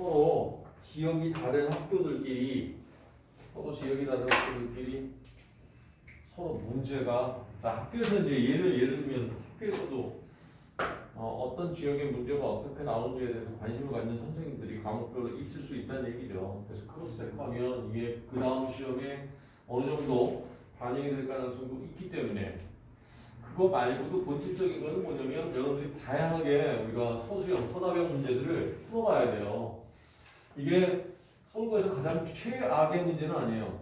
서로 지역이 다른 학교들끼리 서로 지역이 다른 학교들끼리 서로 문제가 그러니까 학교에서 이제 예를 예를 들면 학교에서도 어떤 지역의 문제가 어떻게 나오는지에 대해서 관심을 갖는 선생님들이 과목별로 있을 수 있다는 얘기죠. 그래서 cross check하면 이게 그 다음 시험에 어느 정도 반영이 될 가능성도 있기 때문에 그거 말고도 본질적인 거는 뭐냐면 여러분들이 다양하게 우리가 서술형, 서답형 문제들을 풀어가야 돼요. 이게 서울고에서 가장 최악의 문제는 아니에요.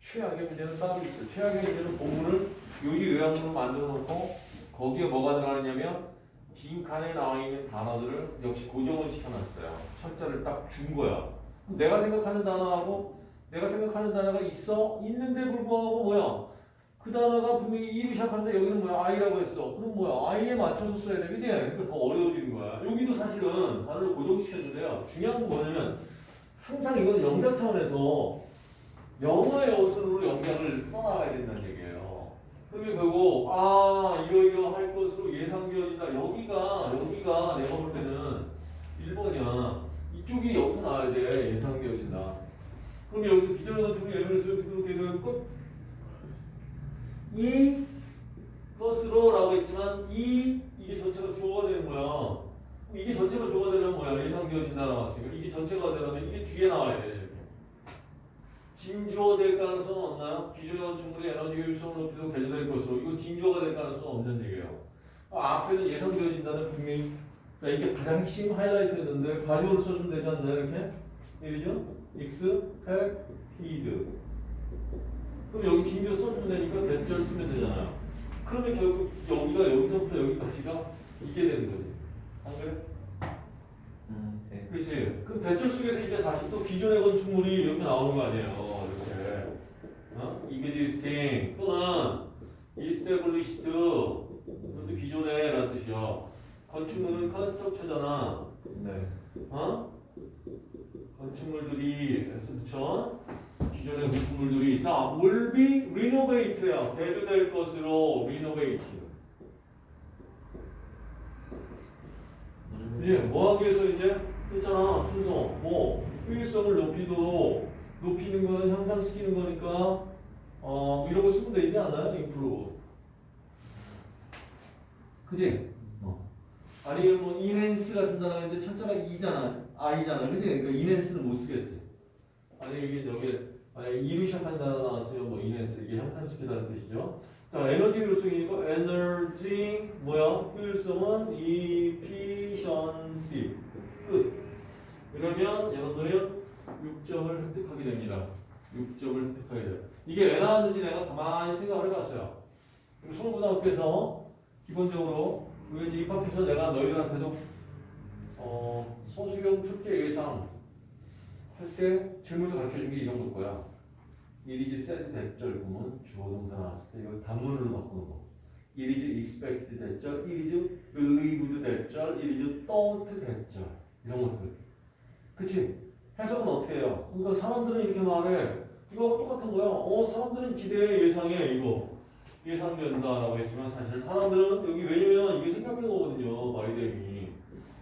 최악의 문제는 따로 있어요. 최악의 문제는 본문을 요지 요약으로 만들어 놓고 거기에 뭐가 들어가느냐면 빈 칸에 나와 있는 단어들을 역시 고정을 시켜놨어요. 철자를 딱 준 거야. 내가 생각하는 단어하고 내가 생각하는 단어가 있어 있는데 불구하고 뭐야? 그 단어가 분명히 E로 시작하는데 여기는 뭐야? I라고 했어. 그럼 뭐야? I에 맞춰서 써야 돼. 그지? 그러니까 더 어려워지는 거야. 여기도 사실은 단어를 고정시켰는데요. 중요한 건 뭐냐면 항상 이건 영작 차원에서 영어의 어순으로 영작을 써나가야 된다는 얘기예요. 그러면 결국 아 이거 이거 할 것으로 예상되어진다. 여기가 여기가 내가 볼 때는 1번이야. 이쪽이 여기서 나와야 돼. 예상되어진다. 그럼 여기서 기존의 건축을 예를 들어서 이렇게 되면 끝. 이 것으로 라고 했지만 이 이게 전체가 주어가 되는 거야. 이게 전체가 주어가 되면 뭐야? 예상되어진다 나왔으니까 이게 전체가 되려면 이게 뒤에 나와야 돼. 진주어 될 가능성은 없나요? 기존의 건축물의 에너지 효율성을 높이도 개조될 것으로 이거 진주어가 될 가능성은 없는 얘기예요. 아, 앞에는 예상되어진다는 분명히 그러니까 이게 가장 핵심 하이라이트였는데 가디오를 써주면 되지 않나요? 이렇게? 이죠 expected 그럼 여기 진주 써주면 되니까 대절 쓰면 되잖아요. 그러면 결국 여기가 여기서부터 여기까지가 이게 되는 거지. 안 그래? 음, 네. 그치? 그럼 대절 속에서 이제 다시 또 기존의 건축물이 이렇게 나오는 거 아니에요. 이렇게. 어? existing 또는 established 그것도 기존에 라는 뜻이야. 건축물은 construct잖아. 네. 어? 건축물들이 S 붙여 기존의 건축물들이 자 will be renovate야. 대두될 것으로 renovate 음, 예, 뭐 하기 위해서 이제? 했잖아. 순서. 뭐 효율성을 높이도록 높이는 거는 향상시키는 거니까 어 이런 거 쓰면 되지 않나요? improve 그지? 어. 아니면 뭐 enhance 같은 단어가 있는데 첫자가 E잖아. I잖아. 그지? 그러니까 enhance는 못 쓰겠지. 아니 이게 여기 E로 시작한 단어 나왔으면 뭐 enhance 이게 향상시키다는 뜻이죠. 자 에너지 효율성이니까 에너지 뭐야? 효율성은 efficiency 끝. 그러면 여러분들은 6점을 획득하게 됩니다. 6점을 획득하게 돼요. 이게 왜 나왔는지 내가 가만히 생각을 해봤어요. 서울고등학교에서 기본적으로 우리 입학해서 내가 너희들한테도 어, 서수경 출제 예상 할 때 질문에서 가르쳐준 게 이런 걸 거야. 이리지 said 대절 보면 주어 동사 나왔을 때 이걸 단문으로 바꾸는 거. 이리지 expected 대절, 이리지 believed 대절, 이리지 thought 대절 이런 것들. 그치? 해석은 어떻게 해요? 그러니까 사람들은 이렇게 말해. 이거 똑같은 거야. 어, 사람들은 기대해 예상해 이거. 예상된다라고 했지만 사실 사람들은 여기 왜냐면 이게 생각된 거거든요. 바이뎀이.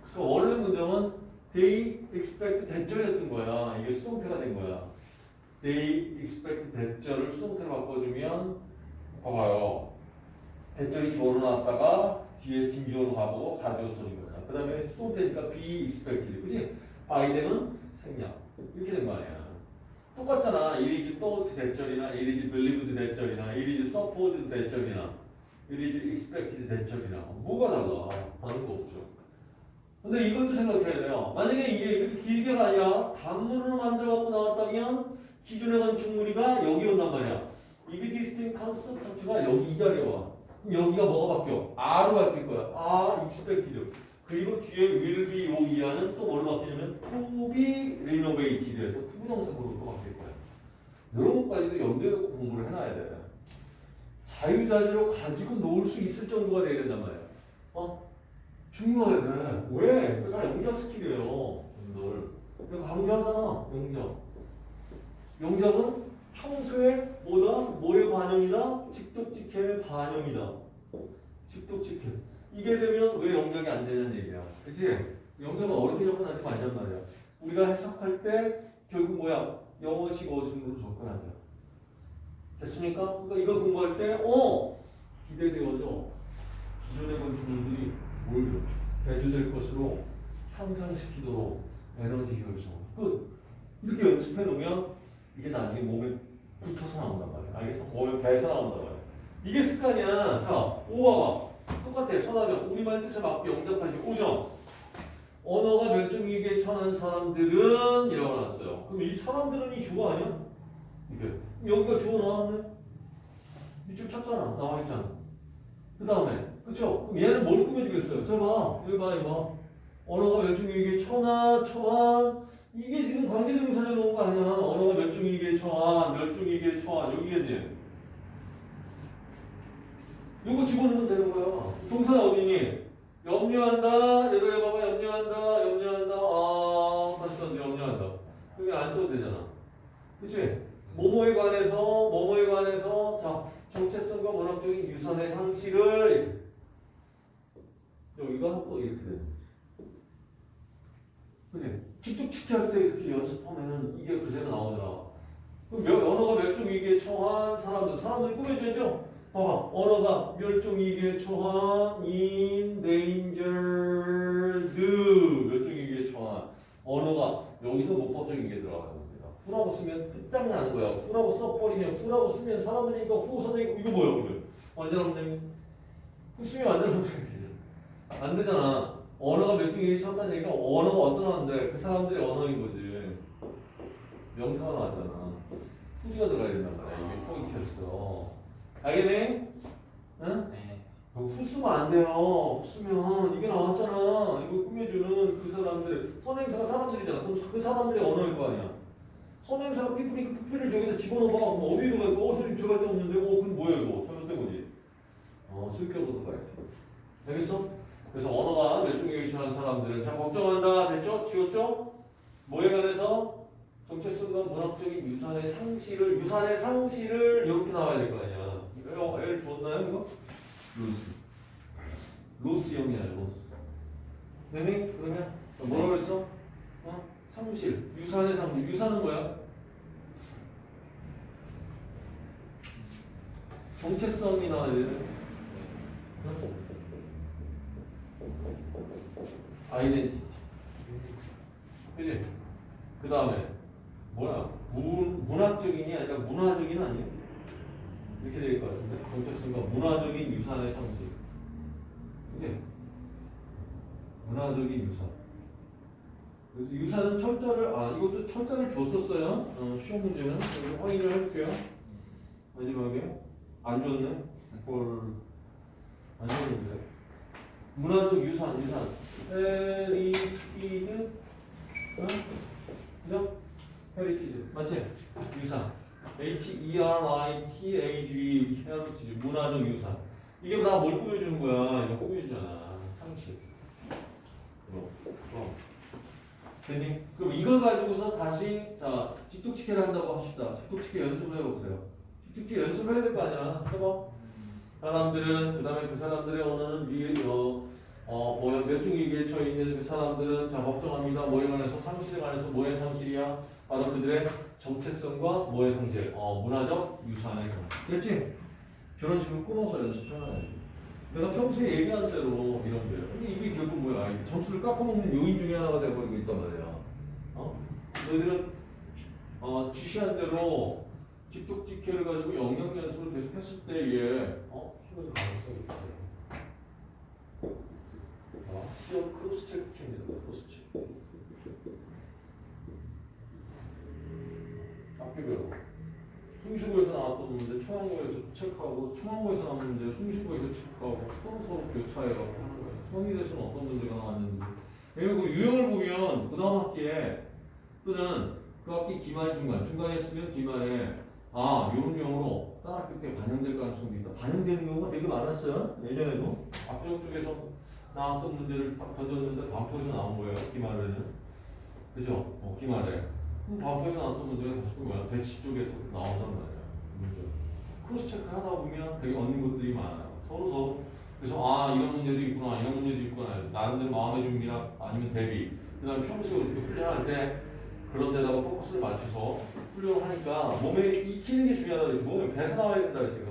그래서 원래 문장은 they expect 대절이었던 거야. 이게 수동태가 된 거야. they expect 대절을 수동태로 바꿔주면 봐봐요. 대절이 주어로 나왔다가 뒤에 진주어로 가보고 가주어 써진 거야. 그 다음에 수동태니까 be expected. 그지? 바이뎀은 생략. 이렇게 된 거 아니야. 똑같잖아. it is thought 대절이나 it is believed 대절이나 it is supposed 대절이나 it is expected that절이나 뭐가 달라? 다른 거 없죠. 근데 이것도 생각해야 돼요. 만약에 이게 이렇게 길게가 아니라 단문으로 만들어갖고 나왔다면 기존의 건축물이가 여기 온단 말이야. existing construct가 여기 이 자리에 와. 그럼 여기가 뭐가 바뀌어? are로 바뀔 거야. are expected. 그리고 뒤에 will be 요 이하는 또 뭘로 바뀌냐면 to be renovated에서 to부정사구로 또 바뀔 거야. 이런 것까지도 염두에 놓고 공부를 해놔야 돼. 자유자재로 가지고 놀 수 있을 정도가 돼야 된단 말이야. 어? 중요해 돼. 왜? 그게 다 영작 skill이에요. 여러분들. 그러니까 강조하잖아. 영작. 영작은 평소에 뭐다? 뭐의 반영이다? 직독직해의 반영이다. 직독직해. 이게 되면 왜 영작이 안 되냐는 얘기야. 그치? 영작은 어렵게 접근하지 말란 말이야. 우리가 해석할 때 결국 뭐야? 영어식 어순으로 접근하자. 됐습니까? 그러니까 이걸 공부할 때, 어! 기대되어져. 기존의 건축물들이 뭘 대두될 것으로 향상시키도록 에너지 효율성. 끝. 이렇게 연습해 놓으면 이게 나중에 몸에 붙어서 나온단 말이야. 알겠어? 몸에 배에서 나온단 말이야. 이게 습관이야. 자, 5봐봐. 똑같아. 선하정. 우리말 뜻에 맞게 영접하지. 5점. 언어가 멸종위기에 처한 사람들은 이라고 나왔어요. 그럼 이 사람들은 이 주어 아니야? 이게. 여기가 주어 나왔네? 이쪽 찾잖아. 나와 있잖아. 그 다음에. 그럼 얘는 뭘 꾸며주겠어요? 저 봐. 여기 봐, 이거. 언어가 멸종위기에 처나, 처한. 이게 지금 관계대명사에 놓은 거 아니야. 언어가 멸종위기에 처한, 멸종위기에 처한. 여기겠네. 요거 집어넣으면 되는 거야. 동사 어디니? 염려한다. 얘도 해봐봐. 염려한다. 염려한다. 아, 다시 썼는데 염려한다. 여기 안 써도 되잖아. 그치? 뭐뭐에 관해서, 뭐뭐에 관해서, 자, 정체성과 문학적인 유산의 상실을 여기가 또 이렇게 되는 거지. 그치? 틱틱틱 할때 이렇게 연습하면은 이게 그대로 나오잖아. 그럼 몇- 언어가 멸종위기에 처한 사람들, 사람들이 꾸며줘야죠? 봐봐. 언어가 멸종위기에 처한 endangered 멸종위기에 처한 언어가 여기서 문법적인 게 들어가는 겁니다. 후라고 쓰면 끝장나는 거야. 후라고 써버리면 후라고 쓰면 사람들이 이거 후 선생님 이거 뭐야 그러면 완전 없네. 후 쓰면 완전 없네. 안 되잖아. 언어가 멸종위기에 처한다는 얘기가 언어가 언어인데 그 사람들의 언어인 거지. 명사가 나왔잖아. 후지가 들어가야 된단 말이야. 이게 포인트였어. 알겠네? 응? 네. 후 쓰면 안 돼요. 후 쓰면 이게 나왔잖아. 이거 꾸며주는 그 사람들 선행사가 사람들이잖아. 그럼 그 사람들의 언어일 거 아니야. 선행사가 피프니까 피프를 저기다 집어넣어봐. 그럼 어디로 갈까? 어, 선생님 들어갈 데 없는데. 어, 그럼 뭐야 이거? 잘못된 거지. 어, 수익적으로 가야지. 알겠어? 그래서 언어가 멸종위기에 처한 사람들은 자 걱정한다. 됐죠? 지웠죠? 뭐에 관해서? 정체성과 문학적인 유산의 상실을 유산의 상실을 이렇게 나와야 될 거 아니야. 이거 L 주었나요 이거? 로스. 로스형이 아니라 로스. 네네 그러면 뭐라고 했어? 어? 상실. 유산의 상실. 유산은 뭐야? 정체성이 나와야 되는. 아이덴티티. 그지? 그 다음에 뭐야? 문, 문학적인이 아니라 문화적인 아니에요? 이렇게 될 것 같은데 정체성과 문화적인 유산의 상식. 그지? 문화적인 유산. 그래서 유산은 철자를 아 이것도 철자를 줬었어요. 어, 시험 문제는 확인을 해볼게요. 마지막에 안 줬네. 그걸 안 줬는데. 문화적 유산 유산. heritage 어? 그죠? heritage 맞지? 유산 H-E-R-I-T-A-G heritage 문화적 유산 이게 다 뭘 꾸며주는 거야? 이거 꾸며주잖아 수식 그럼 그럼 됐니? 그럼 이걸 가지고서 다시 자 직독직해를 한다고 합시다 직독직해 연습을 해보세요 직독치기 연습을 해야 될 거 아니야 해봐 사람들은 그 다음에 그 사람들의 언어는 미, 어, 어, 뭐, 멸종위기에 처해 있는 그 사람들은 자, 걱정합니다. 뭐에 관해서 상실에 관해서 뭐의 상실이야? 바로 그들의 정체성과 뭐의 상실? 어, 문화적 유산의 상실. 됐지? 저런 식으로 끊어서 연습해놔야지. 내가 평소에 얘기한 대로 이런 거예요. 근데 이게 결국 뭐야? 이 점수를 깎아먹는 요인 중에 하나가 돼버리고 있단 말이야. 어? 너희들은 어, 지시한 대로 직독직해를 가지고 영작 연습을 계속 했을 때에 어? 충분히 가능성이 있어요. 어, 시험 cross check입니다. cross check. 학교별로. 숭실고에서 나왔던 문제 충암고에서 체크하고 충암고에서 나온 문제 숭실고에서 체크하고 서로 서로 교차해가지고 하는 거예요. 성일에서는 어떤 문제가 나왔는지. 그리고 그 유형을 보면 그 다음 학기에 또는 그 학기 기말 중간 중간에 쓰면 기말에 아 이런 용어로 다른 학교 때 반영될 가능성도 있다. 반영되는 경우가 되게 많았어요. 예전에도 압력 쪽에서 나왔던 문제를 딱 던졌는데 반포에서 나온 거예요. 기말에는 그죠? 어, 기말에 그럼 반포에서 나왔던 문제가 다시 또 대치 쪽에서 나온단 말이야. 문제. cross check 하다 보면 되게 얻는 것들이 많아요. 서로 서로 그래서 아 이런 문제도 있구나 이런 문제도 있구나 나름대로 마음의 준비나 아니면 대비 그 다음에 평소에 이렇게 훈련할 때 그런 데다가 포커스를 맞춰서 훈련을 하니까 몸에 익히는 게 중요하다고 그랬지. 몸에 배서 나와야 된다 그랬지.